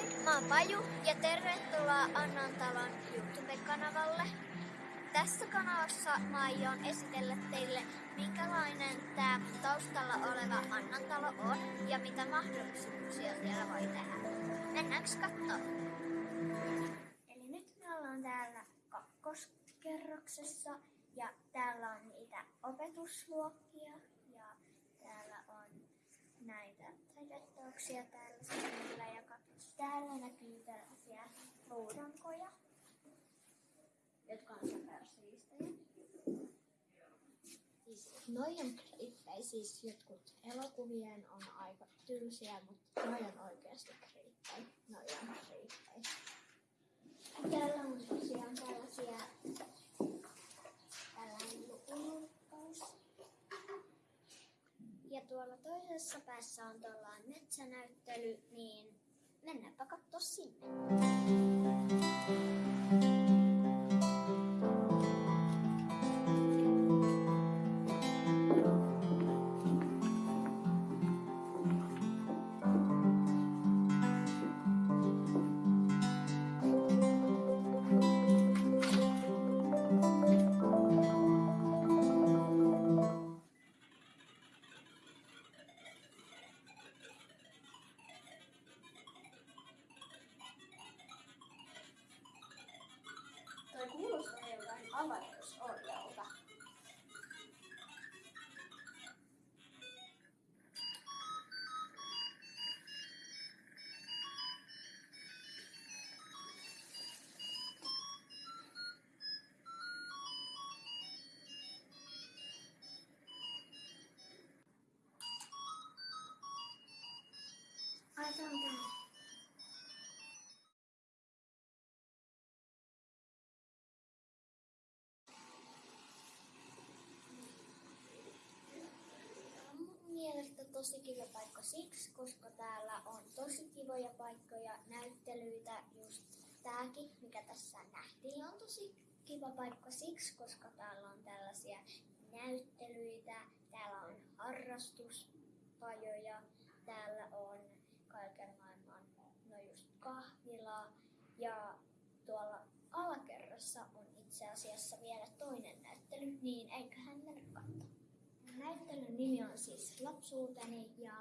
Moi, mä oon Paju ja tervetuloa Annantalon YouTube-kanavalle. Tässä kanavassa mä aion esitellä teille, minkälainen tämä taustalla oleva Annantalo on ja mitä mahdollisuuksia siellä voi tehdä. Mennäänkö katsomaan? Eli nyt me ollaan täällä kakkoskerroksessa ja täällä on niitä opetusluokkia ja täällä on näitä taideteoksia täällä seinillä ja. Täällä näkyy tällaisia luudankoja, jotka on supersiistejä. Siis noi on kriippejä, siis jotkut elokuvien on aika tylsiä, mutta noi on oikeasti kriippejä. Noi on kriippejä. Täällä on tosiaan tällaisia tällainen lukukaus. Ja tuolla toisessa päässä on tuollainen metsänäyttely, niin mennäänpä katsoa sinne. Tosi kiva paikka siksi, koska täällä on tosi kivoja paikkoja, näyttelyitä, just tääkin, mikä tässä nähtiin, on tosi kiva paikka siksi, koska täällä on tällaisia näyttelyitä, täällä on harrastuspajoja, täällä on kaiken maailman, no just kahvila ja tuolla alakerrassa on itse asiassa vielä toinen näyttely, niin eiköhän mennä katsomaan. Näyttelyn nimi on siis Lapsuuteni ja.